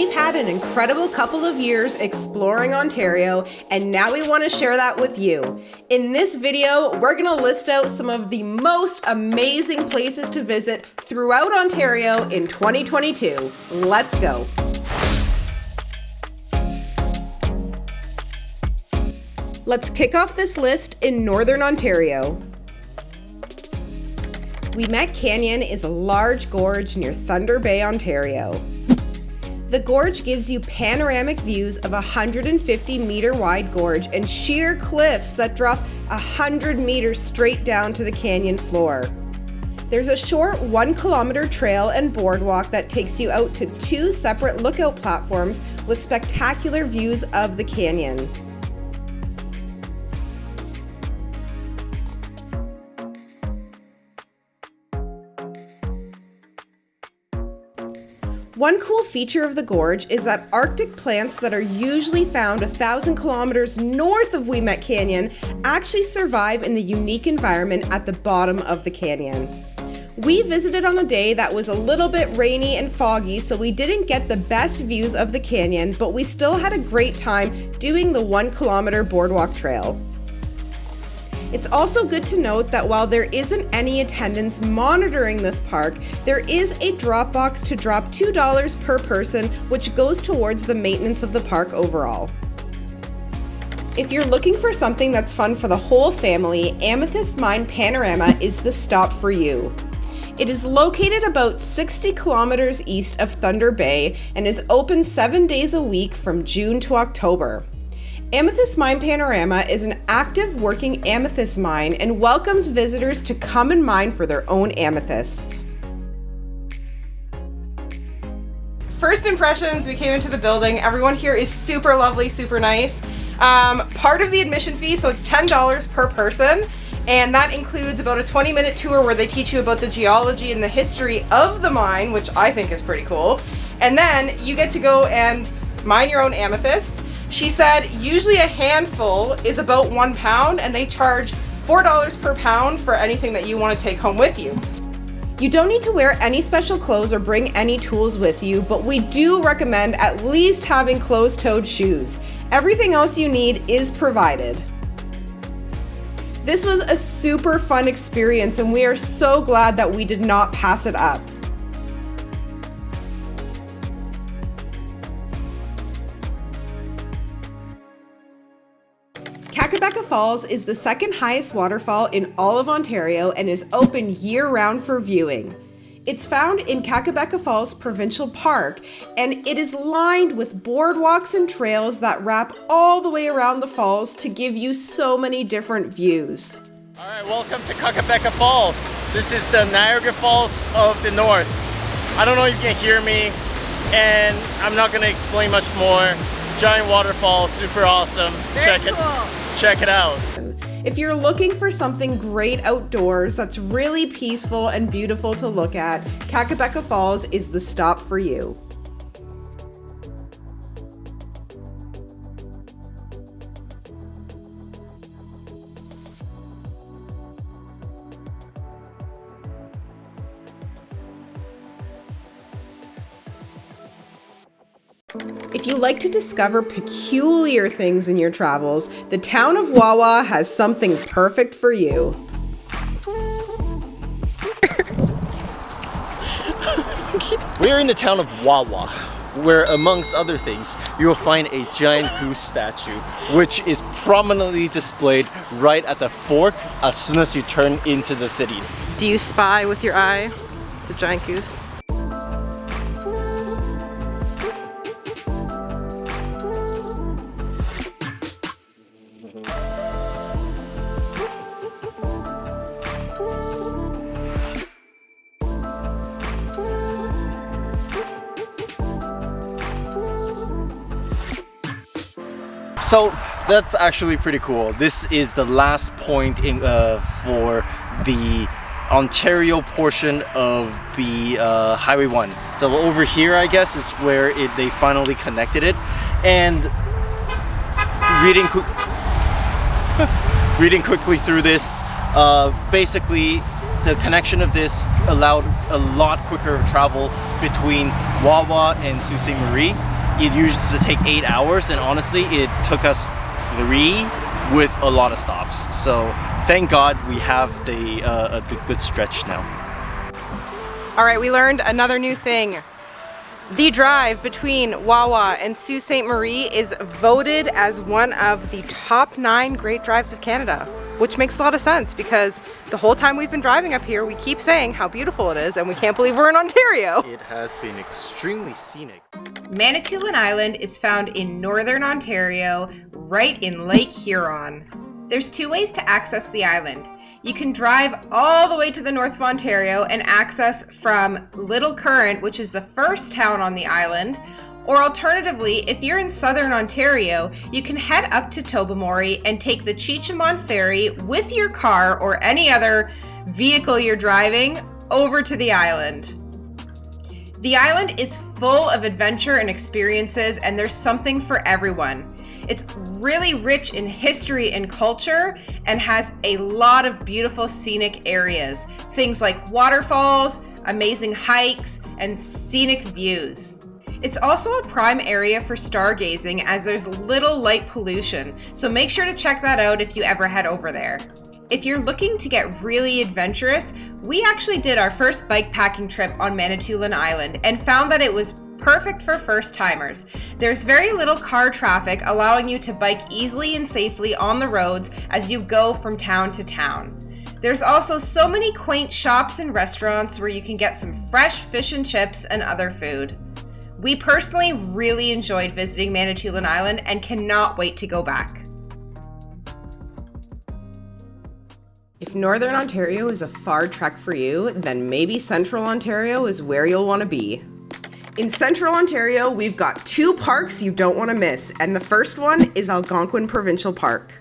We've had an incredible couple of years exploring Ontario, and now we want to share that with you. In this video, we're going to list out some of the most amazing places to visit throughout Ontario in 2022. Let's go. Let's kick off this list in Northern Ontario. Ouimet Canyon is a large gorge near Thunder Bay, Ontario. The gorge gives you panoramic views of a 150 meter wide gorge and sheer cliffs that drop 100 meters straight down to the canyon floor. There's a short one kilometer trail and boardwalk that takes you out to two separate lookout platforms with spectacular views of the canyon. One cool feature of the gorge is that Arctic plants that are usually found a thousand kilometers north of Ouimet Canyon actually survive in the unique environment at the bottom of the canyon. We visited on a day that was a little bit rainy and foggy, so we didn't get the best views of the canyon, but we still had a great time doing the one kilometer boardwalk trail. It's also good to note that while there isn't any attendance monitoring this park, there is a drop box to drop $2 per person, which goes towards the maintenance of the park overall. If you're looking for something that's fun for the whole family, Amethyst Mine Panorama is the stop for you. It is located about 60 kilometers east of Thunder Bay and is open seven days a week from June to October. Amethyst Mine Panorama is an active working amethyst mine and welcomes visitors to come and mine for their own amethysts. First impressions, we came into the building. Everyone here is super lovely, super nice. Um, part of the admission fee, so it's $10 per person, and that includes about a 20 minute tour where they teach you about the geology and the history of the mine, which I think is pretty cool. And then you get to go and mine your own amethysts she said usually a handful is about one pound and they charge $4 per pound for anything that you want to take home with you. You don't need to wear any special clothes or bring any tools with you, but we do recommend at least having closed-toed shoes. Everything else you need is provided. This was a super fun experience and we are so glad that we did not pass it up. Falls is the second highest waterfall in all of Ontario and is open year-round for viewing. It's found in Kakabeka Falls Provincial Park, and it is lined with boardwalks and trails that wrap all the way around the falls to give you so many different views. All right, welcome to Kakabeka Falls. This is the Niagara Falls of the North. I don't know if you can hear me, and I'm not gonna explain much more. Giant waterfall, super awesome. Very Check cool. it check it out. If you're looking for something great outdoors that's really peaceful and beautiful to look at, Kakabeka Falls is the stop for you. If you like to discover peculiar things in your travels, the town of Wawa has something perfect for you. We're in the town of Wawa, where amongst other things, you will find a giant goose statue, which is prominently displayed right at the fork as soon as you turn into the city. Do you spy with your eye the giant goose? So that's actually pretty cool. This is the last point in uh, for the Ontario portion of the uh, Highway 1. So over here, I guess, is where it, they finally connected it. And reading, reading quickly through this, uh, basically the connection of this allowed a lot quicker travel between Wawa and Sault Ste. Marie. It used to take eight hours and honestly it took us three with a lot of stops. So thank God we have the, uh, the good stretch now. All right, we learned another new thing. The drive between Wawa and Sault Ste. Marie is voted as one of the top nine great drives of Canada, which makes a lot of sense because the whole time we've been driving up here, we keep saying how beautiful it is and we can't believe we're in Ontario. It has been extremely scenic. Manitoulin Island is found in northern Ontario, right in Lake Huron. There's two ways to access the island. You can drive all the way to the north of Ontario and access from Little Current, which is the first town on the island, or alternatively, if you're in southern Ontario, you can head up to Tobermory and take the Chi-Cheemaun ferry with your car or any other vehicle you're driving over to the island. The island is full of adventure and experiences and there's something for everyone. It's really rich in history and culture and has a lot of beautiful scenic areas. Things like waterfalls, amazing hikes, and scenic views. It's also a prime area for stargazing as there's little light pollution, so make sure to check that out if you ever head over there. If you're looking to get really adventurous, we actually did our first bike packing trip on Manitoulin Island and found that it was perfect for first timers. There's very little car traffic allowing you to bike easily and safely on the roads as you go from town to town. There's also so many quaint shops and restaurants where you can get some fresh fish and chips and other food. We personally really enjoyed visiting Manitoulin Island and cannot wait to go back. If Northern Ontario is a far trek for you, then maybe Central Ontario is where you'll want to be. In Central Ontario, we've got two parks you don't want to miss, and the first one is Algonquin Provincial Park.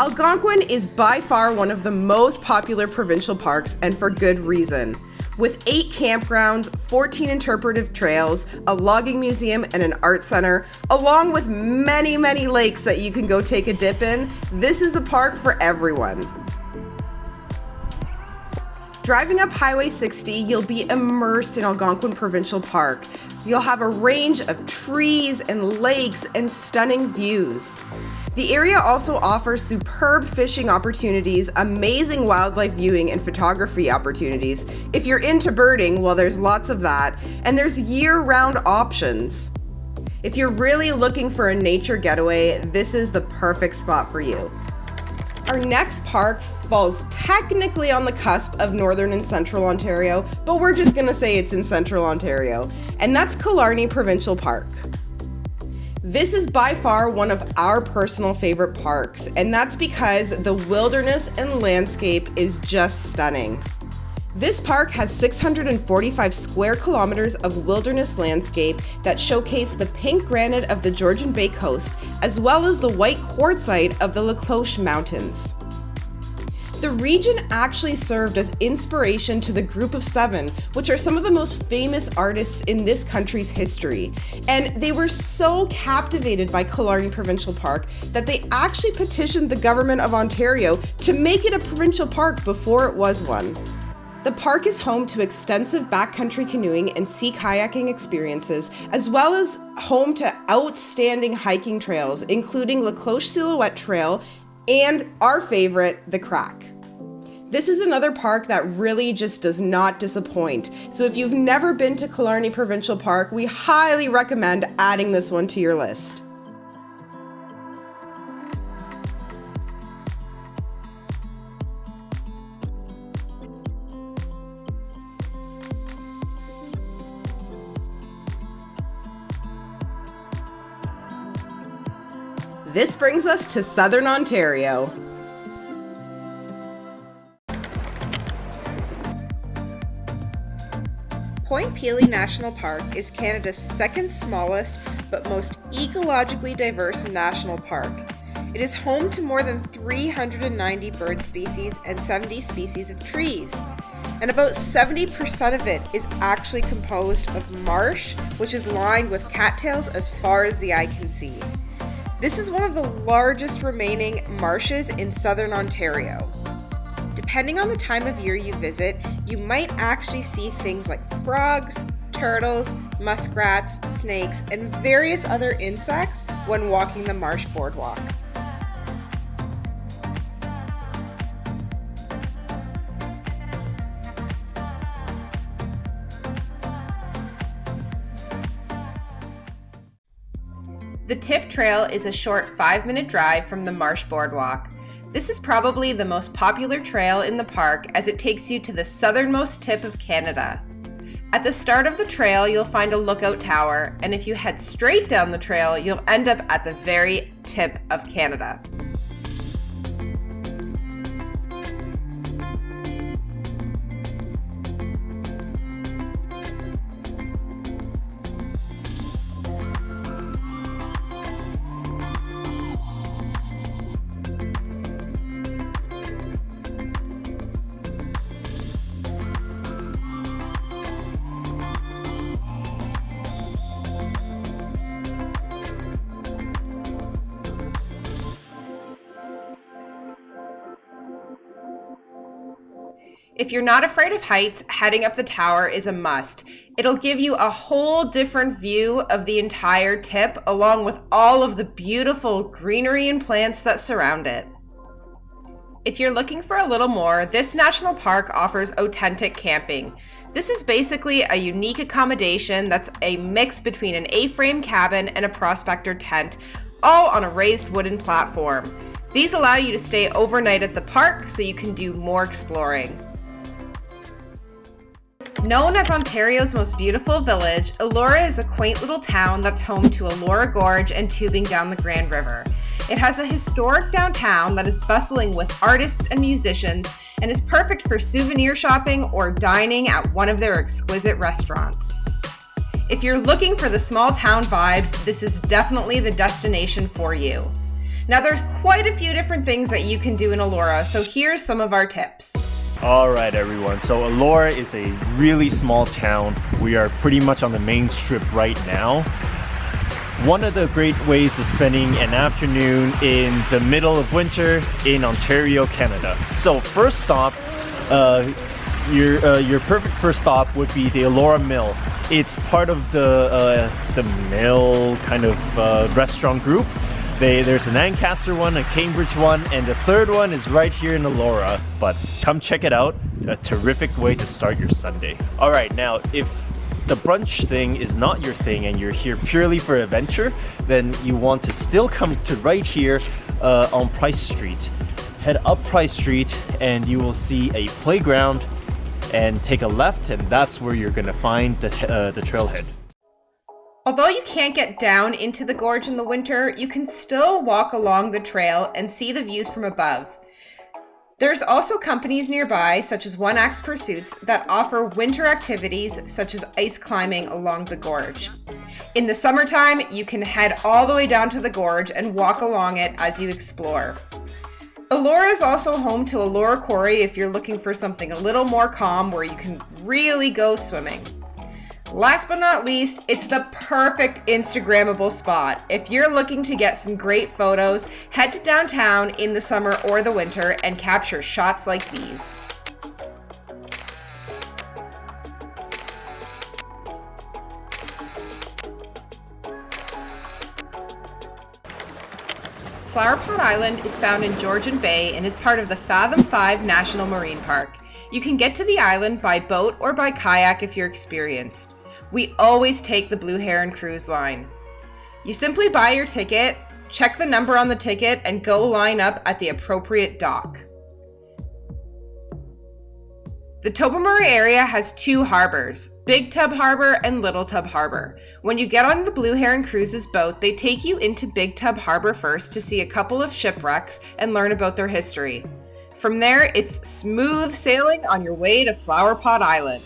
Algonquin is by far one of the most popular provincial parks, and for good reason. With eight campgrounds, 14 interpretive trails, a logging museum, and an art center, along with many, many lakes that you can go take a dip in, this is the park for everyone. Driving up Highway 60, you'll be immersed in Algonquin Provincial Park. You'll have a range of trees and lakes and stunning views. The area also offers superb fishing opportunities, amazing wildlife viewing and photography opportunities. If you're into birding, well there's lots of that, and there's year-round options. If you're really looking for a nature getaway, this is the perfect spot for you. Our next park falls technically on the cusp of northern and central Ontario, but we're just gonna say it's in central Ontario, and that's Killarney Provincial Park. This is by far one of our personal favorite parks, and that's because the wilderness and landscape is just stunning. This park has 645 square kilometers of wilderness landscape that showcase the pink granite of the Georgian Bay coast, as well as the white quartzite of the La Cloche Mountains. The region actually served as inspiration to the Group of Seven, which are some of the most famous artists in this country's history. And they were so captivated by Killarney Provincial Park that they actually petitioned the Government of Ontario to make it a provincial park before it was one. The park is home to extensive backcountry canoeing and sea kayaking experiences, as well as home to outstanding hiking trails, including La Cloche Silhouette Trail and our favorite, The Crack. This is another park that really just does not disappoint. So if you've never been to Killarney Provincial Park, we highly recommend adding this one to your list. This brings us to Southern Ontario. Point Pelee National Park is Canada's second smallest but most ecologically diverse national park. It is home to more than 390 bird species and 70 species of trees. And about 70% of it is actually composed of marsh, which is lined with cattails as far as the eye can see. This is one of the largest remaining marshes in southern Ontario. depending on the time of year you visit, you might actually see things like frogs, turtles, muskrats, snakes, and various other insects when walking the marsh boardwalk. The Tip Trail is a short five minute drive from the Marsh Boardwalk. This is probably the most popular trail in the park as it takes you to the southernmost tip of Canada. At the start of the trail, you'll find a lookout tower, and if you head straight down the trail, you'll end up at the very tip of Canada. If you're not afraid of heights, heading up the tower is a must. It'll give you a whole different view of the entire tip, along with all of the beautiful greenery and plants that surround it. If you're looking for a little more, this national park offers oTENTik camping. This is basically a unique accommodation that's a mix between an A-frame cabin and a prospector tent, all on a raised wooden platform. These allow you to stay overnight at the park so you can do more exploring. Known as Ontario's most beautiful village, Elora is a quaint little town that's home to Elora Gorge and tubing down the Grand River. It has a historic downtown that is bustling with artists and musicians and is perfect for souvenir shopping or dining at one of their exquisite restaurants. If you're looking for the small town vibes, this is definitely the destination for you. Now there's quite a few different things that you can do in Elora, so here's some of our tips. All right, everyone. So Elora is a really small town. We are pretty much on the main strip right now. One of the great ways of spending an afternoon in the middle of winter in Ontario, Canada. So first stop, uh, your uh, your perfect first stop would be the Elora Mill. It's part of the uh, the Mill kind of uh, restaurant group. They, there's an Ancaster one, a Cambridge one, and the third one is right here in Elora. But come check it out. A terrific way to start your Sunday. All right, now if the brunch thing is not your thing and you're here purely for adventure, then you want to still come to right here uh, on Price Street. Head up Price Street and you will see a playground and take a left and that's where you're gonna find the, uh, the trailhead. Although you can't get down into the gorge in the winter, you can still walk along the trail and see the views from above. There's also companies nearby, such as One Axe Pursuits, that offer winter activities such as ice climbing along the gorge. In the summertime, you can head all the way down to the gorge and walk along it as you explore. Elora is also home to Elora Quarry if you're looking for something a little more calm where you can really go swimming. Last but not least, it's the perfect Instagrammable spot. If you're looking to get some great photos, head to downtown in the summer or the winter and capture shots like these. Flower Pot Island is found in Georgian Bay and is part of the Fathom 5 National Marine Park. You can get to the island by boat or by kayak if you're experienced we always take the Blue Heron Cruise line. You simply buy your ticket, check the number on the ticket, and go line up at the appropriate dock. The Tobermory area has two harbors, Big Tub Harbor and Little Tub Harbor. When you get on the Blue Heron Cruises boat, they take you into Big Tub Harbor first to see a couple of shipwrecks and learn about their history. From there, it's smooth sailing on your way to Flower Pot Island.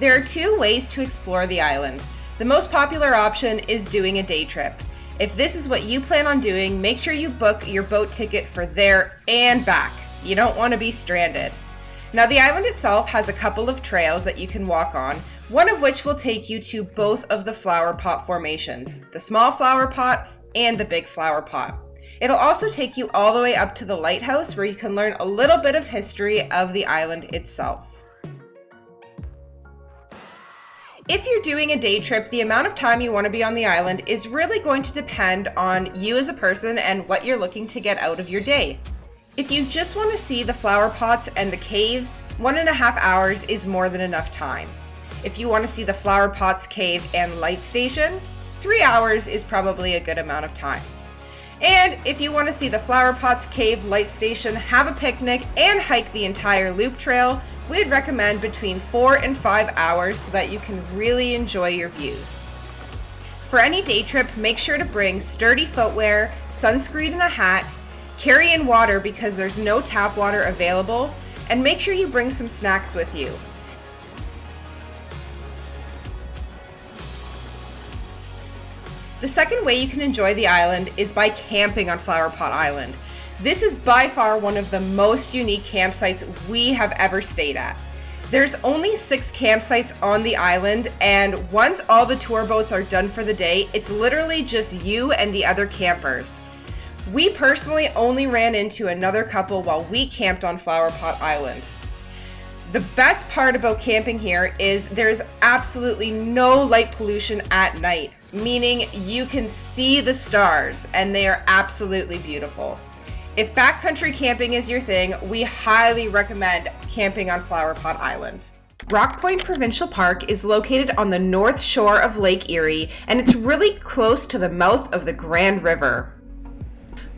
There are two ways to explore the island. The most popular option is doing a day trip. If this is what you plan on doing, make sure you book your boat ticket for there and back. You don't want to be stranded. Now the island itself has a couple of trails that you can walk on, one of which will take you to both of the flower pot formations, the small flower pot and the big flower pot. It'll also take you all the way up to the lighthouse where you can learn a little bit of history of the island itself. If you're doing a day trip, the amount of time you want to be on the island is really going to depend on you as a person and what you're looking to get out of your day. If you just want to see the flower pots and the caves, one and a half hours is more than enough time. If you want to see the flower pots cave and light station, three hours is probably a good amount of time. And if you want to see the flower pots cave light station, have a picnic, and hike the entire loop trail, we'd recommend between four and five hours so that you can really enjoy your views. For any day trip, make sure to bring sturdy footwear, sunscreen and a hat, carry in water because there's no tap water available, and make sure you bring some snacks with you. The second way you can enjoy the island is by camping on Flower Pot Island. This is by far one of the most unique campsites we have ever stayed at. There's only six campsites on the island, and once all the tour boats are done for the day, it's literally just you and the other campers. We personally only ran into another couple while we camped on Flower Pot Island. The best part about camping here is there's absolutely no light pollution at night, meaning you can see the stars and they are absolutely beautiful. If backcountry camping is your thing, we highly recommend camping on Flower Pot Island. Rock Point Provincial Park is located on the north shore of Lake Erie, and it's really close to the mouth of the Grand River.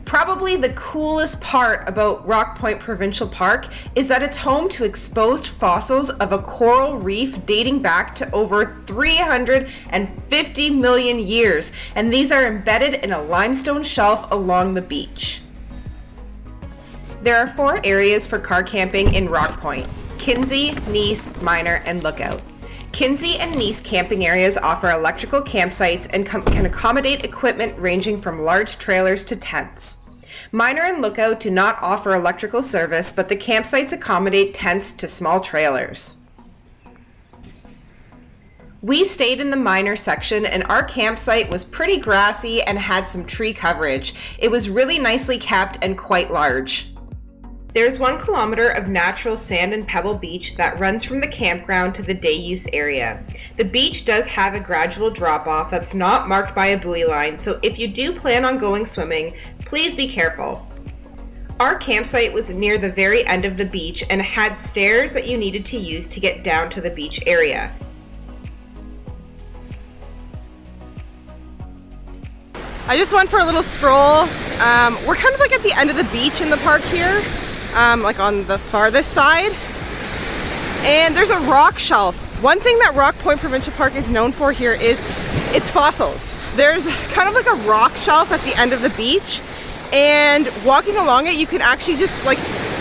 Probably the coolest part about Rock Point Provincial Park is that it's home to exposed fossils of a coral reef dating back to over 350 million years, and these are embedded in a limestone shelf along the beach. There are four areas for car camping in Rock Point, Kinsey, Nice, Miner, and Lookout. Kinsey and Nice camping areas offer electrical campsites and can accommodate equipment ranging from large trailers to tents. Miner and Lookout do not offer electrical service, but the campsites accommodate tents to small trailers. We stayed in the Miner section and our campsite was pretty grassy and had some tree coverage. It was really nicely kept and quite large. There's one kilometer of natural sand and pebble beach that runs from the campground to the day use area. The beach does have a gradual drop off that's not marked by a buoy line, so if you do plan on going swimming, please be careful. Our campsite was near the very end of the beach and had stairs that you needed to use to get down to the beach area. I just went for a little stroll. Um, we're kind of like at the end of the beach in the park here um, like on the farthest side. And there's a rock shelf. One thing that Rock Point Provincial Park is known for here is its fossils. There's kind of like a rock shelf at the end of the beach and walking along it you can actually just like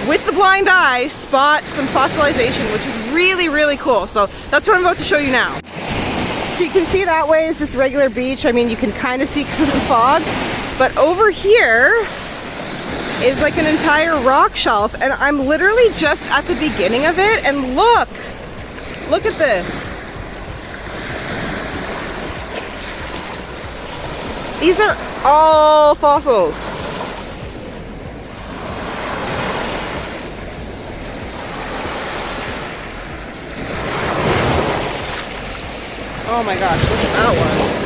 with the blind eye spot some fossilization which is really really cool so that's what I'm about to show you now so you can see that way is just regular beach I mean you can kind of see because of the fog but over here is like an entire rock shelf and I'm literally just at the beginning of it and look, look at this. These are all fossils. Oh my gosh, look at that one.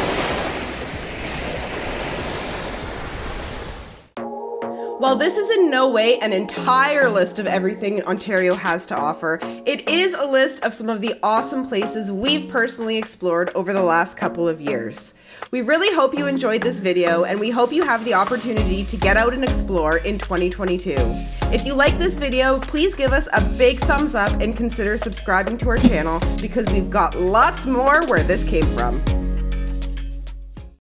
While this is in no way an entire list of everything Ontario has to offer, it is a list of some of the awesome places we've personally explored over the last couple of years. We really hope you enjoyed this video and we hope you have the opportunity to get out and explore in 2022. If you like this video, please give us a big thumbs up and consider subscribing to our channel because we've got lots more where this came from.